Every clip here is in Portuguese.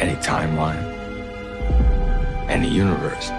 any timeline, any universe.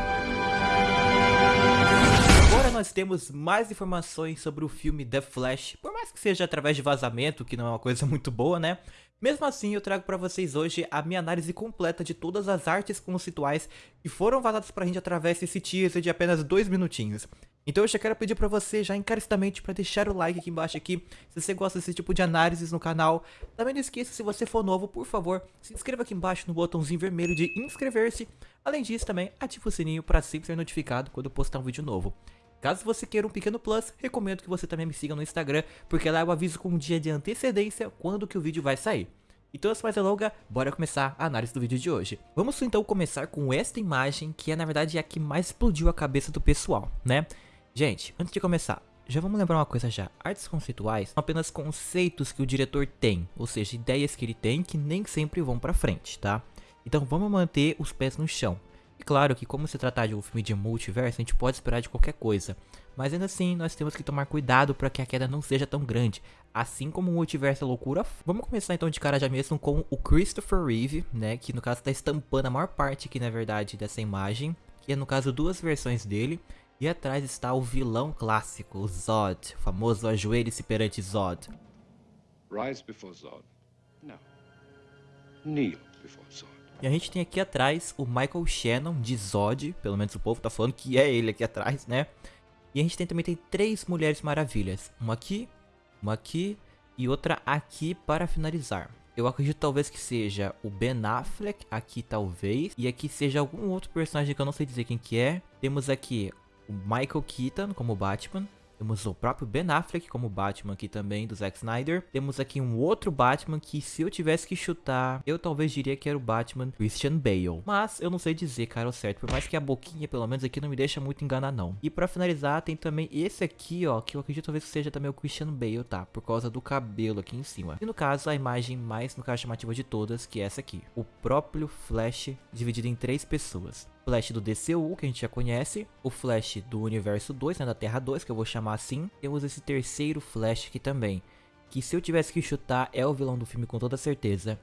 Agora nós temos mais informações sobre o filme The Flash, por mais que seja através de vazamento, que não é uma coisa muito boa, né? Mesmo assim, eu trago para vocês hoje a minha análise completa de todas as artes conceituais que foram vazadas pra gente através desse teaser de apenas dois minutinhos. Então eu já quero pedir pra você já encarecidamente para deixar o like aqui embaixo aqui, se você gosta desse tipo de análises no canal. Também não esqueça, se você for novo, por favor, se inscreva aqui embaixo no botãozinho vermelho de inscrever-se. Além disso também, ative o sininho para sempre ser notificado quando eu postar um vídeo novo. Caso você queira um pequeno plus, recomendo que você também me siga no Instagram, porque lá eu aviso com um dia de antecedência quando que o vídeo vai sair. Então, sem mais delongas, bora começar a análise do vídeo de hoje. Vamos então começar com esta imagem, que é na verdade a que mais explodiu a cabeça do pessoal, né? Gente, antes de começar, já vamos lembrar uma coisa já, artes conceituais são apenas conceitos que o diretor tem, ou seja, ideias que ele tem que nem sempre vão pra frente, tá? Então vamos manter os pés no chão. Claro que como se tratar de um filme de multiverso, a gente pode esperar de qualquer coisa. Mas ainda assim, nós temos que tomar cuidado para que a queda não seja tão grande. Assim como o multiverso é loucura. Vamos começar então de cara já mesmo com o Christopher Reeve, né? Que no caso está estampando a maior parte aqui, na verdade, dessa imagem. Que é no caso duas versões dele. E atrás está o vilão clássico, o Zod. O famoso ajoelhe-se perante Zod. Rise before Zod. No. Kneel before Zod. E a gente tem aqui atrás o Michael Shannon de Zod, pelo menos o povo tá falando que é ele aqui atrás, né? E a gente tem, também tem três Mulheres Maravilhas, uma aqui, uma aqui e outra aqui para finalizar. Eu acredito talvez que seja o Ben Affleck, aqui talvez, e aqui seja algum outro personagem que eu não sei dizer quem que é. Temos aqui o Michael Keaton como Batman, temos o próprio Ben Affleck como Batman aqui também, do Zack Snyder. Temos aqui um outro Batman que se eu tivesse que chutar, eu talvez diria que era o Batman Christian Bale. Mas eu não sei dizer, cara, o certo. Por mais que a boquinha, pelo menos aqui, não me deixa muito enganar, não. E pra finalizar, tem também esse aqui, ó, que eu acredito talvez que seja também o Christian Bale, tá? Por causa do cabelo aqui em cima. E no caso, a imagem mais, no caso, chamativa de todas, que é essa aqui. O próprio Flash dividido em três pessoas. Flash do DCU, que a gente já conhece, o Flash do Universo 2, né, da Terra 2, que eu vou chamar assim. Temos esse terceiro Flash aqui também, que se eu tivesse que chutar é o vilão do filme com toda certeza.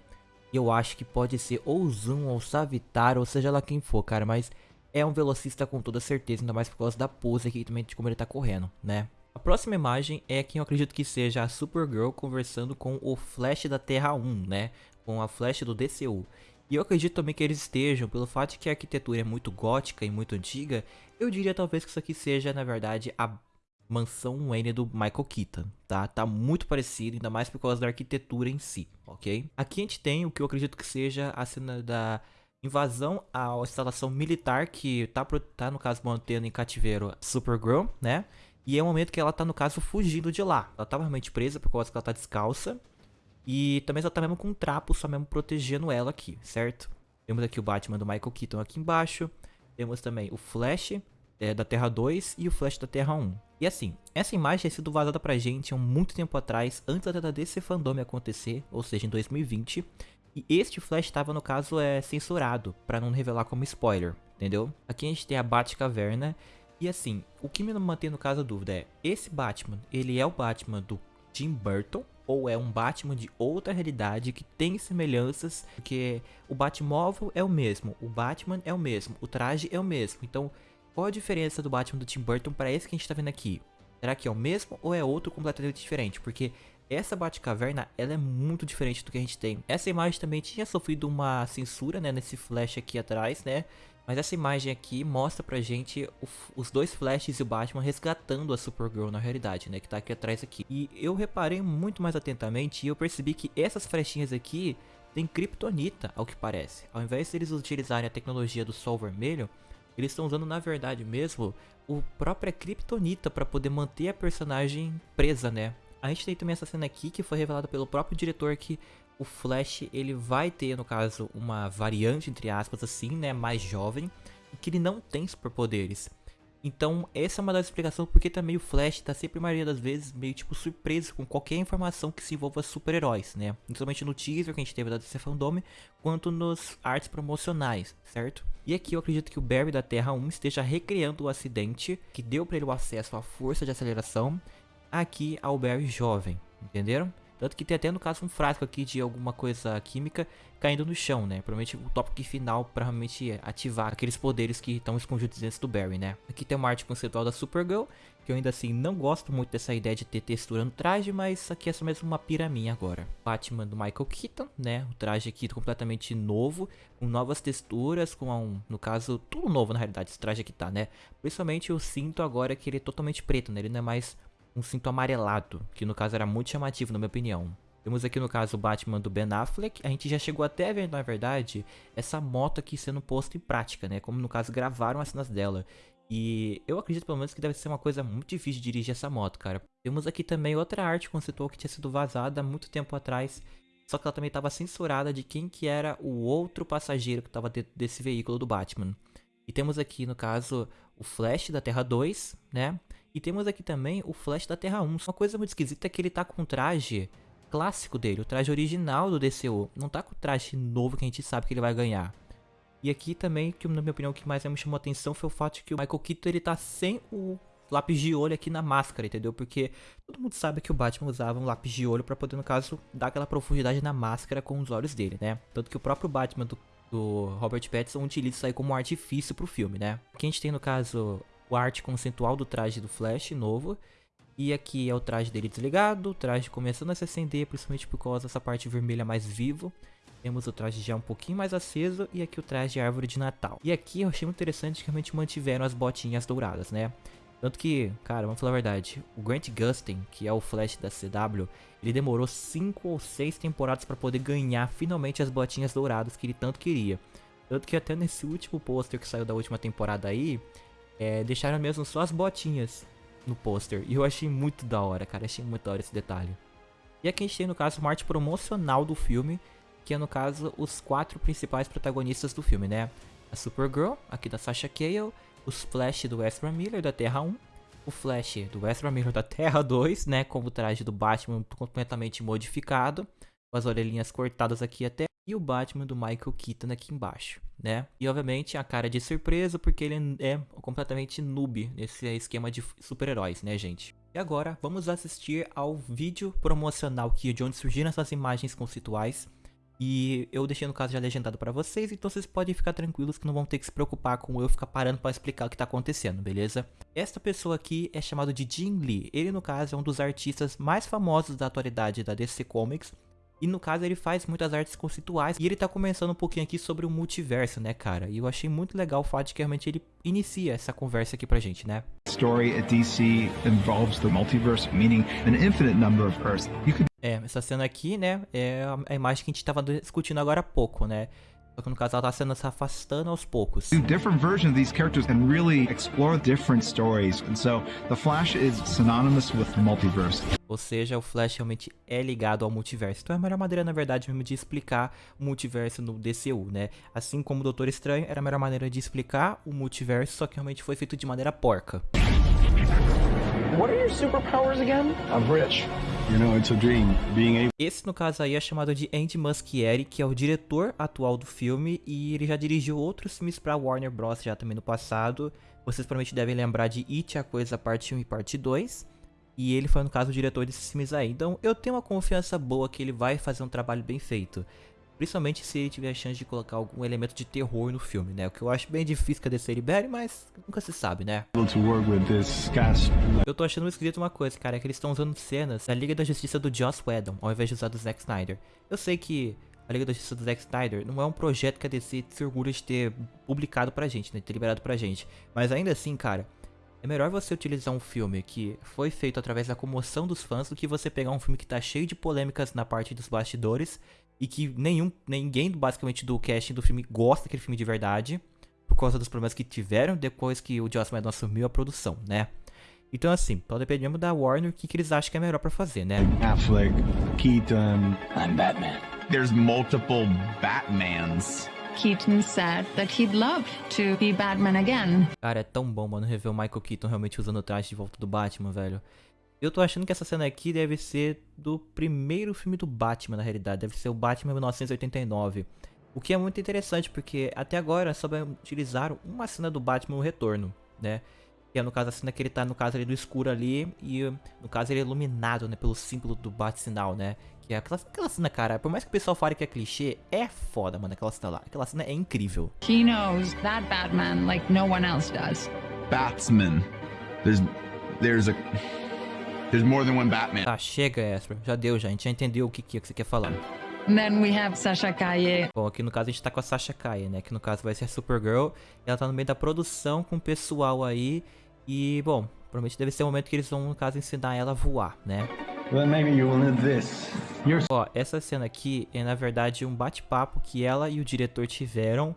Eu acho que pode ser ou Zoom ou Savitar, ou seja lá quem for, cara, mas é um velocista com toda certeza, ainda mais por causa da pose aqui também de como ele tá correndo, né? A próxima imagem é quem eu acredito que seja a Supergirl conversando com o Flash da Terra 1, né? Com a Flash do DCU. E eu acredito também que eles estejam, pelo fato de que a arquitetura é muito gótica e muito antiga, eu diria talvez que isso aqui seja, na verdade, a mansão Wayne do Michael Keaton, tá? Tá muito parecido, ainda mais por causa da arquitetura em si, ok? Aqui a gente tem o que eu acredito que seja a cena da invasão à instalação militar que tá, tá no caso, mantendo em cativeiro Supergirl, né? E é o momento que ela tá, no caso, fugindo de lá. Ela tava realmente presa por causa que ela tá descalça. E também só tá mesmo com um trapo, só mesmo protegendo ela aqui, certo? Temos aqui o Batman do Michael Keaton aqui embaixo. Temos também o Flash é, da Terra 2 e o Flash da Terra 1. E assim, essa imagem tinha sido vazada pra gente há muito tempo atrás, antes da DC Fandom acontecer, ou seja, em 2020. E este Flash estava, no caso, é, censurado, para não revelar como spoiler, entendeu? Aqui a gente tem a Batcaverna. E assim, o que me mantém no caso a dúvida é, esse Batman, ele é o Batman do Tim Burton, ou é um Batman de outra realidade que tem semelhanças, porque o Batmóvel é o mesmo, o Batman é o mesmo, o traje é o mesmo. Então, qual a diferença do Batman do Tim Burton para esse que a gente tá vendo aqui? Será que é o mesmo ou é outro completamente diferente? Porque essa Batcaverna, ela é muito diferente do que a gente tem. Essa imagem também tinha sofrido uma censura, né, nesse flash aqui atrás, né? Mas essa imagem aqui mostra pra gente o, os dois Flashes e o Batman resgatando a Supergirl na realidade, né? Que tá aqui atrás aqui. E eu reparei muito mais atentamente e eu percebi que essas flechinhas aqui têm Kryptonita, ao que parece. Ao invés de utilizarem a tecnologia do Sol Vermelho, eles estão usando na verdade mesmo o própria Kryptonita para poder manter a personagem presa, né? A gente tem também essa cena aqui que foi revelada pelo próprio diretor que o Flash ele vai ter, no caso, uma variante, entre aspas, assim, né, mais jovem, que ele não tem superpoderes. Então, essa é uma das explicações porque também o Flash tá sempre, a maioria das vezes, meio tipo surpreso com qualquer informação que se envolva super-heróis, né? Principalmente no teaser que a gente teve da DC Fandom, quanto nos artes promocionais, certo? E aqui eu acredito que o Barry da Terra 1 esteja recriando o acidente que deu para ele o acesso à força de aceleração aqui ao Barry jovem, entenderam? Tanto que tem até no caso um frasco aqui de alguma coisa química caindo no chão, né? Provavelmente o tópico final para realmente ativar aqueles poderes que estão escondidos dentro do Barry, né? Aqui tem uma arte conceitual da Supergirl, que eu ainda assim não gosto muito dessa ideia de ter textura no traje, mas aqui é só mesmo uma piraminha agora. Batman do Michael Keaton, né? O traje aqui completamente novo, com novas texturas, com um, no caso, tudo novo na realidade, esse traje aqui tá, né? Principalmente o cinto agora que ele é totalmente preto, né? Ele não é mais um cinto amarelado, que no caso era muito chamativo na minha opinião. Temos aqui no caso o Batman do Ben Affleck, a gente já chegou até a ver na verdade essa moto aqui sendo posta em prática, né, como no caso gravaram as cenas dela. E eu acredito pelo menos que deve ser uma coisa muito difícil de dirigir essa moto, cara. Temos aqui também outra arte conceitual que tinha sido vazada há muito tempo atrás, só que ela também estava censurada de quem que era o outro passageiro que estava dentro desse veículo do Batman. E temos aqui no caso o Flash da Terra 2, né? E temos aqui também o Flash da Terra 1. Uma coisa muito esquisita é que ele tá com o traje clássico dele, o traje original do DCU. Não tá com o traje novo que a gente sabe que ele vai ganhar. E aqui também, que na minha opinião, o que mais me chamou a atenção foi o fato de que o Michael Keaton ele tá sem o lápis de olho aqui na máscara, entendeu? Porque todo mundo sabe que o Batman usava um lápis de olho para poder, no caso, dar aquela profundidade na máscara com os olhos dele, né? Tanto que o próprio Batman do, do Robert Pattinson utiliza isso aí como um artifício pro filme, né? Aqui a gente tem, no caso, o arte conceitual do traje do Flash novo. E aqui é o traje dele desligado, o traje começando a se acender, principalmente por causa dessa parte vermelha mais vivo. Temos o traje já um pouquinho mais aceso e aqui o traje de árvore de Natal. E aqui eu achei muito interessante que realmente mantiveram as botinhas douradas, né? Tanto que, cara, vamos falar a verdade, o Grant Gustin, que é o Flash da CW, ele demorou 5 ou 6 temporadas para poder ganhar finalmente as botinhas douradas que ele tanto queria. Tanto que até nesse último pôster que saiu da última temporada aí, é, deixaram mesmo só as botinhas no pôster. E eu achei muito da hora, cara. Achei muito da hora esse detalhe. E aqui a gente tem, no caso, uma arte promocional do filme, que é, no caso, os quatro principais protagonistas do filme, né? A Supergirl, aqui da Sasha Cale, os Flash do Ezra Miller, da Terra 1, o Flash do Ezra Miller da Terra 2, né? Com o traje do Batman completamente modificado, com as orelhinhas cortadas aqui até, e o Batman do Michael Keaton aqui embaixo né? E obviamente a cara de surpresa porque ele é completamente noob nesse esquema de super-heróis, né, gente? E agora vamos assistir ao vídeo promocional que de onde surgiram essas imagens conceituais. E eu deixei no caso já legendado para vocês, então vocês podem ficar tranquilos que não vão ter que se preocupar com eu ficar parando para explicar o que tá acontecendo, beleza? Esta pessoa aqui é chamado de Jim Lee. Ele no caso é um dos artistas mais famosos da atualidade da DC Comics e no caso ele faz muitas artes conceituais e ele tá começando um pouquinho aqui sobre o multiverso, né, cara? E eu achei muito legal o fato de que realmente ele inicia essa conversa aqui pra gente, né? Story at DC involves the multiverse, meaning an infinite number of Earths. É, essa cena aqui, né, é a imagem que a gente tava discutindo agora há pouco, né? Só que no caso ela tá sendo se afastando aos poucos. Different versions of these characters can really explore different stories. And so the Flash is synonymous with the multiverse. Ou seja, o Flash realmente é ligado ao multiverso. Então é a melhor maneira, na verdade, mesmo de explicar o multiverso no DCU, né? Assim como o Doutor Estranho era a melhor maneira de explicar o multiverso, só que realmente foi feito de maneira porca. What are your superpowers again? I'm rich. Esse, no caso aí, é chamado de Andy Muschietti, que é o diretor atual do filme, e ele já dirigiu outros filmes para Warner Bros. já também no passado. Vocês provavelmente devem lembrar de It, a Coisa Parte 1 e Parte 2. E ele foi, no caso, o diretor desses filmes aí. Então, eu tenho uma confiança boa que ele vai fazer um trabalho bem feito. Principalmente se ele tiver a chance de colocar algum elemento de terror no filme, né? O que eu acho bem difícil que a DC libere, mas nunca se sabe, né? Eu tô achando esquisito uma coisa, cara, é que eles estão usando cenas da Liga da Justiça do Joss Whedon, ao invés de usar do Zack Snyder. Eu sei que a Liga da Justiça do Zack Snyder não é um projeto que a DC se orgulha de ter publicado pra gente, né? De ter liberado pra gente. Mas ainda assim, cara, é melhor você utilizar um filme que foi feito através da comoção dos fãs do que você pegar um filme que tá cheio de polêmicas na parte dos bastidores e que nenhum, ninguém basicamente do casting do filme gosta daquele filme de verdade, por causa dos problemas que tiveram depois que o Joss Whedon assumiu a produção, né? Então assim, então dependendo da Warner, o que, que eles acham que é melhor para fazer, né? Affleck, Keaton, I'm Batman. There's multiple Batmans. Keaton said that he'd love to be Batman again. Cara, é tão bom, mano, rever o Michael Keaton realmente usando o traje de volta do Batman, velho. Eu tô achando que essa cena aqui deve ser do primeiro filme do Batman, na realidade. Deve ser o Batman 1989. O que é muito interessante, porque até agora só utilizaram uma cena do Batman no retorno, né? Que é no caso a cena que ele tá, no caso ali do escuro ali. E no caso ele é iluminado, né? Pelo símbolo do bate-sinal, né? Que é aquela, aquela cena, cara, por mais que o pessoal fale que é clichê, é foda, mano, aquela cena lá. Aquela cena é incrível. He knows that Batman like no one else does. Batsman. There's there's a there's more than one Batman. Tá, chega, Ezra. Já deu, já. A gente já entendeu o que, que, você quer falar. Then we have Sasha Calle. Bom, aqui no caso a gente tá com a Sasha Kaye, né? Que no caso vai ser a Supergirl. Ela tá no meio da produção com o pessoal aí. E, bom, provavelmente deve ser o momento que eles vão, no caso, ensinar ela a voar, né? Well, maybe you will need this. You're Ó, essa cena aqui é na verdade um bate-papo que ela e o diretor tiveram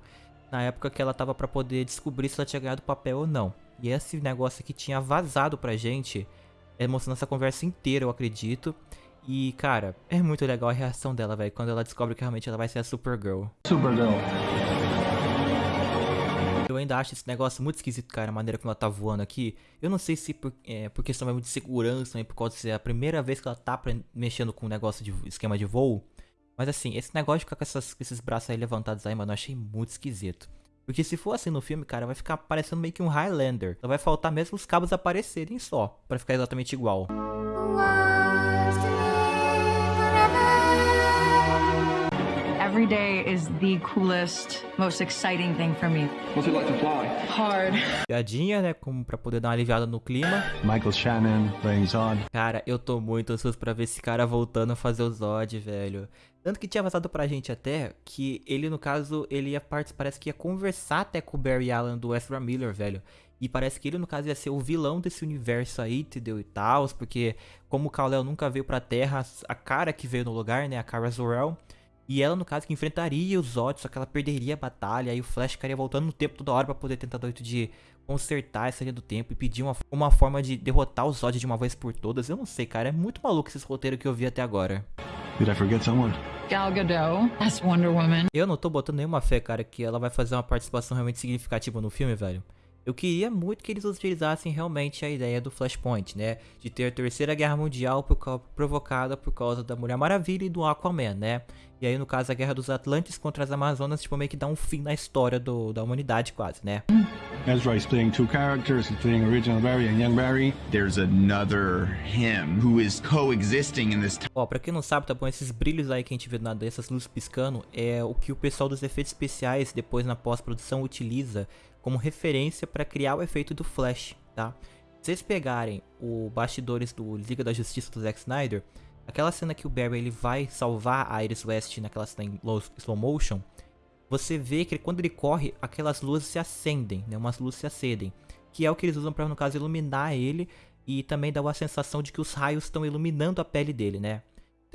na época que ela tava pra poder descobrir se ela tinha ganhado o papel ou não. E esse negócio aqui tinha vazado pra gente, é, mostrando essa conversa inteira, eu acredito. E, cara, é muito legal a reação dela, velho, quando ela descobre que realmente ela vai ser a Supergirl. Supergirl. Eu ainda acho esse negócio muito esquisito, cara, a maneira como ela tá voando aqui. Eu não sei se por, é, por questão mesmo de segurança, também por causa de ser a primeira vez que ela tá mexendo com o negócio de esquema de voo. Mas assim, esse negócio de ficar com, essas- com esses braços aí levantados aí, mano, eu achei muito esquisito. Porque se for assim no filme, cara, vai ficar parecendo meio que um Highlander. Só vai faltar mesmo os cabos aparecerem só, pra ficar exatamente igual. Every day is the coolest, most exciting thing for me. What's it like to fly? Hard. Piadinha, né, como pra poder dar uma aliviada no clima. Michael Shannon playing Zod. Cara, eu tô muito ansioso pra ver esse cara voltando a fazer o Zod, velho. Tanto que tinha vazado pra gente até que ele, no caso, ele ia participar, parece que ia conversar até com o Barry Allen do Ezra Miller, velho. E parece que ele, no caso, ia ser o vilão desse universo aí, entendeu? E tal, porque como o Kal-El nunca veio pra Terra, a cara que veio no lugar, né, a Kara Zor-El, e ela, no caso, que enfrentaria os Zod, só que ela perderia a batalha, aí o Flash ficaria voltando no tempo toda hora pra poder tentar dar jeito de consertar essa linha do tempo e pedir uma, uma forma de derrotar os Zod de uma vez por todas. Eu não sei, cara, é muito maluco esses roteiros que eu vi até agora. Did I forget someone? Gal Gadot as Wonder Woman. Eu não tô botando nenhuma fé, cara, que ela vai fazer uma participação realmente significativa no filme, velho. Eu queria muito que eles utilizassem realmente a ideia do Flashpoint, né? De ter a Terceira Guerra Mundial por provocada por causa da Mulher Maravilha e do Aquaman, né? E aí, no caso, a Guerra dos Atlantes contra as Amazonas, tipo, meio que dá um fim na história do, da humanidade, quase, né? Ezra is playing two characters. He's playing original Barry and young Barry. There's another him who is coexisting in this. Ó, pra quem não sabe, tá bom? Esses brilhos aí que a gente vê nada, essas luzes piscando, é o que o pessoal dos efeitos especiais, depois na pós-produção, utiliza como referência pra criar o efeito do Flash, tá? Se vocês pegarem o bastidores do Liga da Justiça do Zack Snyder, aquela cena que o Barry ele vai salvar a Iris West naquela cena em low- slow motion, você vê que quando ele corre, aquelas luzes se acendem, né? Umas luzes se acendem. Que é o que eles usam pra, no caso, iluminar ele e também dá uma sensação de que os raios estão iluminando a pele dele, né?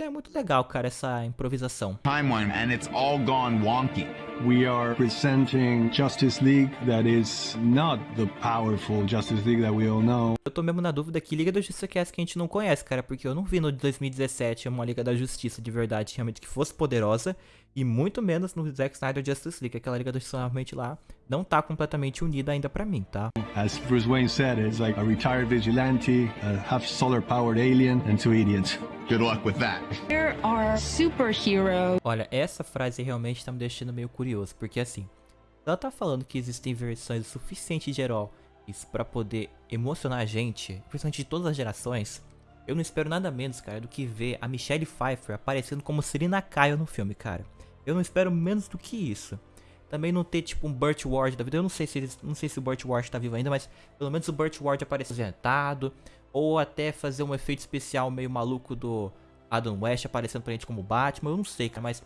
É muito legal, cara, essa improvisação. timeline and it's all gone wonky. We are presenting Justice League that is not the powerful Justice League that we all know. Eu tô mesmo na dúvida que Liga da Justiça que é essa que a gente não conhece, cara, porque eu não vi no de 2017 uma Liga da Justiça de verdade realmente que fosse poderosa, e muito menos no Zack Snyder Justice League, aquela Liga Justiça realmente lá não tá completamente unida ainda pra mim, tá? As Bruce Wayne said, it's like a retired vigilante, a half solar powered alien, and two idiots. Good luck with that. There are superheroes. Olha, essa frase realmente tá me deixando meio curioso, porque assim, ela tá falando que existem versões o suficiente de heróis pra poder emocionar a gente, principalmente de todas as gerações. Eu não espero nada menos, cara, do que ver a Michelle Pfeiffer aparecendo como Serena Kyle no filme, cara. Eu não espero menos do que isso. Também não ter tipo um Burt Ward da vida. Eu não sei se eles, não sei se o Burt Ward tá vivo ainda, mas pelo menos o Burt Ward aparecer aposentado ou até fazer um efeito especial meio maluco do Adam West aparecendo pra gente como Batman. Eu não sei, cara, mas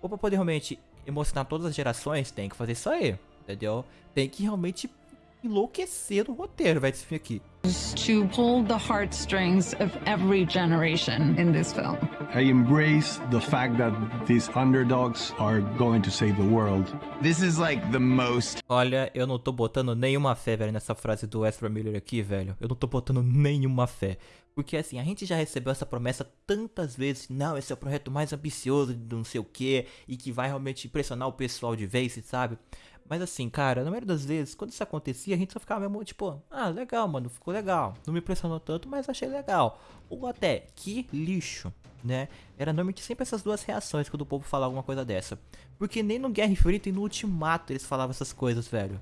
ou pra poder realmente emocionar todas as gerações, tem que fazer isso aí, entendeu? Tem que realmente enlouquecer no roteiro, vai esse filme aqui. to pull the heartstrings of every generation in this film. I embrace the fact that these underdogs are going to save the world. This is like the most Olha, eu não tô botando nenhuma fé, velho, nessa frase do Ezra Miller aqui, velho. Eu não tô botando nenhuma fé. Porque assim, a gente já recebeu essa promessa tantas vezes. Não, esse é o projeto mais ambicioso de não sei o que. E que vai realmente impressionar o pessoal de vez, sabe? Mas assim, cara, na maioria das vezes, quando isso acontecia, a gente só ficava mesmo tipo, ah, legal, mano, ficou legal. Não me impressionou tanto, mas achei legal. Ou até, que lixo, né? Era normalmente sempre essas duas reações quando o povo falava alguma coisa dessa. Porque nem no Guerra Infinita e no Ultimato eles falavam essas coisas, velho.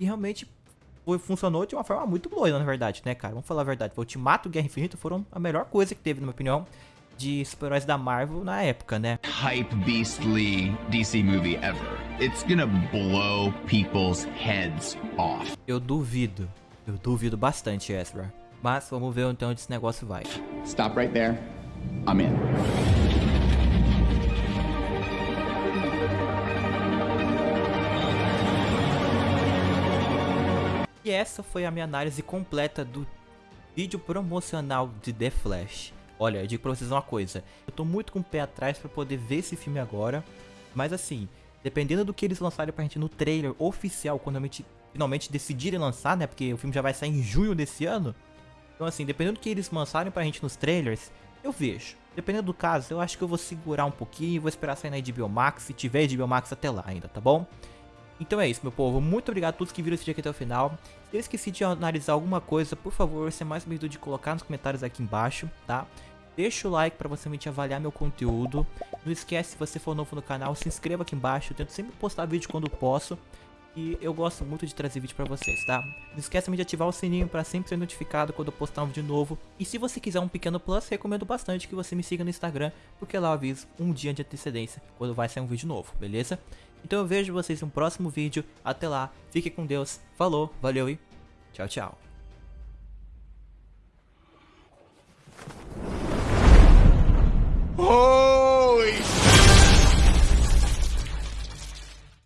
E realmente foi, funcionou de uma forma muito boa, na verdade, né, cara? Vamos falar a verdade. O Ultimato e Guerra Infinita foram a melhor coisa que teve, na minha opinião, de super-heróis da Marvel na época, né? Hype beastly DC movie ever. It's gonna blow people's heads off. Eu duvido. Eu duvido bastante, Ezra. Mas vamos ver então onde esse negócio vai. Stop right there. I'm in. E essa foi a minha análise completa do vídeo promocional de The Flash. Olha, eu digo pra vocês uma coisa, eu tô muito com o pé atrás pra poder ver esse filme agora, mas assim, dependendo do que eles lançarem pra gente no trailer oficial, quando finalmente decidirem lançar, né, porque o filme já vai sair em junho desse ano, então assim, dependendo do que eles lançarem pra gente nos trailers, eu vejo. Dependendo do caso, eu acho que eu vou segurar um pouquinho, vou esperar sair na HBO Max, se tiver HBO Max até lá ainda, tá bom? Então é isso, meu povo. Muito obrigado a todos que viram esse vídeo aqui até o final. Se eu esqueci de analisar alguma coisa, por favor, você é mais bem de colocar nos comentários aqui embaixo, tá? Deixa o like para você me avaliar meu conteúdo. Não esquece, se você for novo no canal, se inscreva aqui embaixo. Eu tento sempre postar vídeo quando posso. E eu gosto muito de trazer vídeo pra vocês, tá? Não esqueça de ativar o sininho para sempre ser notificado quando eu postar um vídeo novo. E se você quiser um pequeno plus, recomendo bastante que você me siga no Instagram, porque lá eu aviso um dia de antecedência quando vai sair um vídeo novo, beleza? Então eu vejo vocês no próximo vídeo. Até lá, fique com Deus, falou, valeu e tchau, tchau. Oh!